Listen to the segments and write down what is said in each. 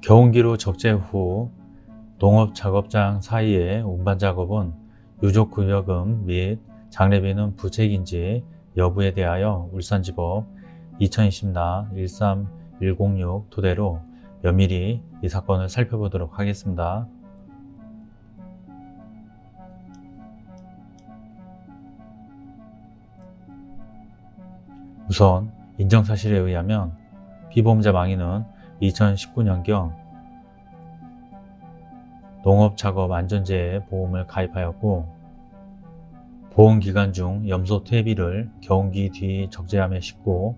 경운기로 적재 후 농업 작업장 사이의 운반 작업은 유족급여금 및 장례비는 부책인지 여부에 대하여 울산지법 2020나 13106 토대로 면밀히 이 사건을 살펴보도록 하겠습니다. 우선 인정사실에 의하면 피보험자 망인은 2019년경 농업작업 안전재해 보험을 가입하였고 보험기간 중 염소 퇴비를 경운기 뒤 적재함에 싣고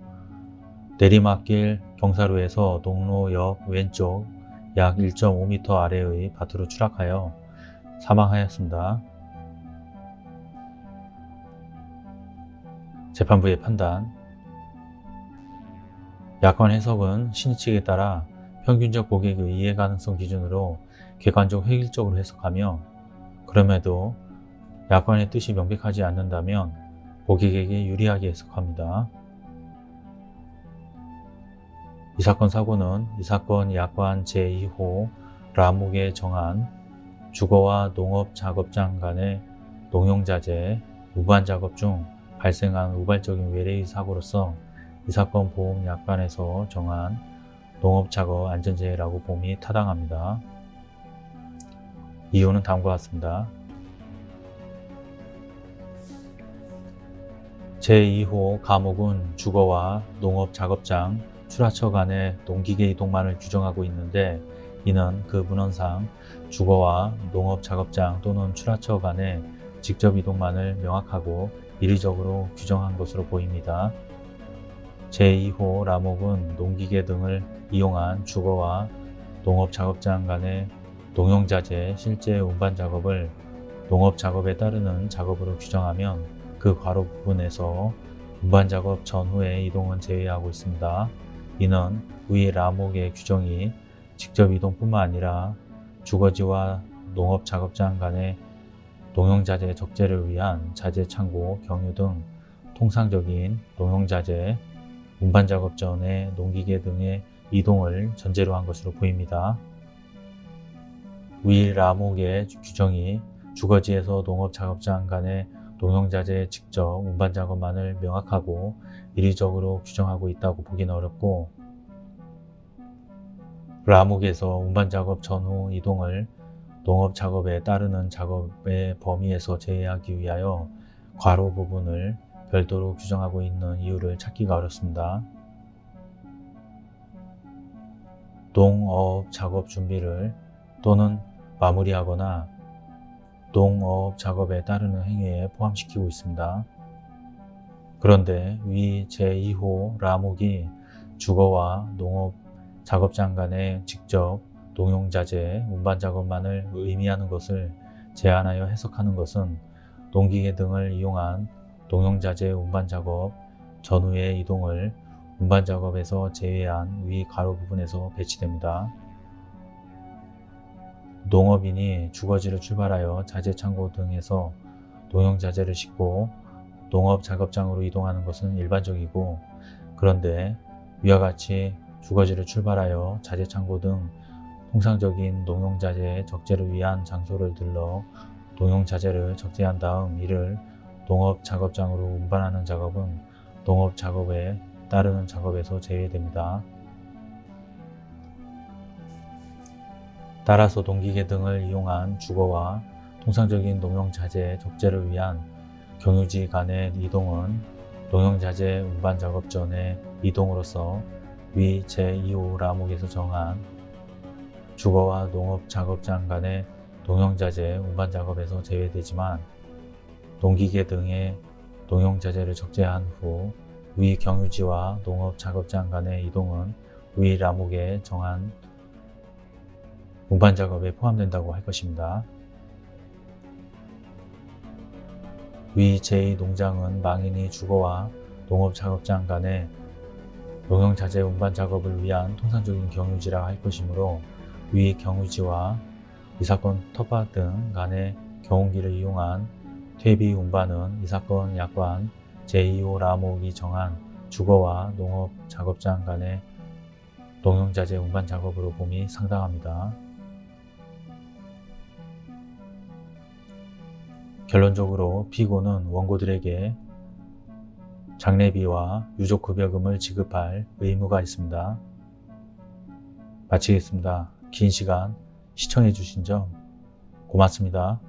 내리막길 경사로에서 농로역 왼쪽 약 1.5m 아래의 밭으로 추락하여 사망하였습니다. 재판부의 판단 약관 해석은 신의 측에 따라 평균적 고객의 이해 가능성 기준으로 객관적 획일적으로 해석하며 그럼에도 약관의 뜻이 명백하지 않는다면 고객에게 유리하게 해석합니다. 이 사건 사고는 이 사건 약관 제2호 라목에 정한 주거와 농업 작업장 간의 농용자재, 우반 작업 중 발생한 우발적인 외래의 사고로서 이 사건 보험 약관에서 정한 농업작업 안전재해라고 봄이 타당합니다. 이유는 다음과 같습니다. 제2호 과목은 주거와 농업작업장, 출하처 간의 농기계 이동만을 규정하고 있는데 이는 그 문헌상 주거와 농업작업장 또는 출하처 간의 직접 이동만을 명확하고 이리적으로 규정한 것으로 보입니다. 제2호 라목은 농기계 등을 이용한 주거와 농업 작업장 간의 농용자재 실제 운반 작업을 농업 작업에 따르는 작업으로 규정하면 그 괄호 부분에서 운반 작업 전후의 이동은 제외하고 있습니다. 이는 위 라목의 규정이 직접 이동뿐만 아니라 주거지와 농업 작업장 간의 농용자재 적재를 위한 자재 창고, 경유 등 통상적인 농용자재, 운반 작업 전에 농기계 등의 이동을 전제로 한 것으로 보입니다. 위 라목의 규정이 주거지에서 농업작업장 간의 농용자재의 직접 운반 작업만을 명확하고 이리적으로 규정하고 있다고 보기는 어렵고 라목에서 운반 작업 전후 이동을 농업 작업에 따르는 작업의 범위에서 제외하기 위하여 괄호 부분을 별도로 규정하고 있는 이유를 찾기가 어렵습니다. 농업 작업 준비를 또는 마무리하거나 농업 작업에 따르는 행위에 포함시키고 있습니다. 그런데 위 제2호 라목이 주거와 농업 작업장 간의 직접 농용자재 운반 작업만을 의미하는 것을 제한하여 해석하는 것은 농기계 등을 이용한 농용자재 운반 작업 전후의 이동을 운반 작업에서 제외한 위 가로 부분에서 배치됩니다. 농업인이 주거지를 출발하여 자재 창고 등에서 농용 자재를 싣고 농업 작업장으로 이동하는 것은 일반적이고 그런데 위와 같이 주거지를 출발하여 자재 창고 등 통상적인 농용 자재 적재를 위한 장소를 들러 농용 자재를 적재한 다음 이를 농업 작업장으로 운반하는 작업은 농업 작업에 따르는 작업에서 제외됩니다. 따라서 동기계 등을 이용한 주거와 통상적인 농용자재 적재를 위한 경유지 간의 이동은 농용자재 운반 작업 전의 이동으로서 위 제2호 라목에서 정한 주거와 농업 작업장 간의 농용자재 운반 작업에서 제외되지만 농기계 등의 농용자재를 적재한 후 위 경유지와 농업 작업장 간의 이동은 위 라목에 정한 운반 작업에 포함된다고 할 것입니다. 위 제2농장은 망인이 주거와 농업 작업장 간의 농용자재 운반 작업을 위한 통상적인 경유지라 할 것이므로 위 경유지와 이 사건 터파 등 간의 경운기를 이용한 퇴비 운반은 이 사건 약관 제2호 라목이 정한 주거와 농업 작업장 간의 농용자재 운반 작업으로 봄이 상당합니다. 결론적으로 피고는 원고들에게 장례비와 유족급여금을 지급할 의무가 있습니다. 마치겠습니다. 긴 시간 시청해 주신 점 고맙습니다.